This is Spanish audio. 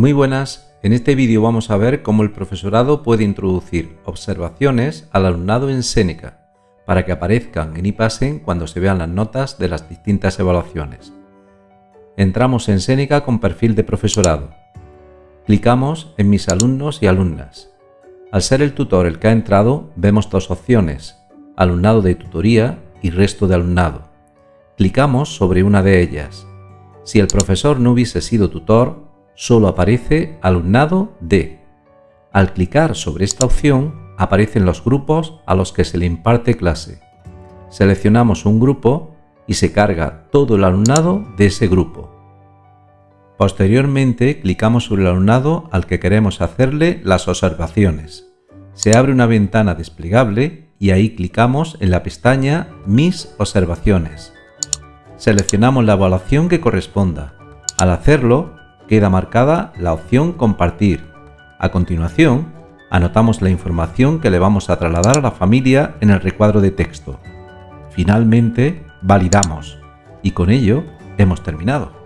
Muy buenas, en este vídeo vamos a ver cómo el profesorado puede introducir observaciones al alumnado en Seneca para que aparezcan en iPassen cuando se vean las notas de las distintas evaluaciones. Entramos en Seneca con perfil de profesorado. Clicamos en Mis alumnos y alumnas. Al ser el tutor el que ha entrado, vemos dos opciones, alumnado de tutoría y resto de alumnado. Clicamos sobre una de ellas. Si el profesor no hubiese sido tutor, solo aparece alumnado de. Al clicar sobre esta opción, aparecen los grupos a los que se le imparte clase. Seleccionamos un grupo y se carga todo el alumnado de ese grupo. Posteriormente, clicamos sobre el alumnado al que queremos hacerle las observaciones. Se abre una ventana desplegable y ahí clicamos en la pestaña Mis observaciones. Seleccionamos la evaluación que corresponda. Al hacerlo, queda marcada la opción Compartir. A continuación, anotamos la información que le vamos a trasladar a la familia en el recuadro de texto. Finalmente, validamos y con ello hemos terminado.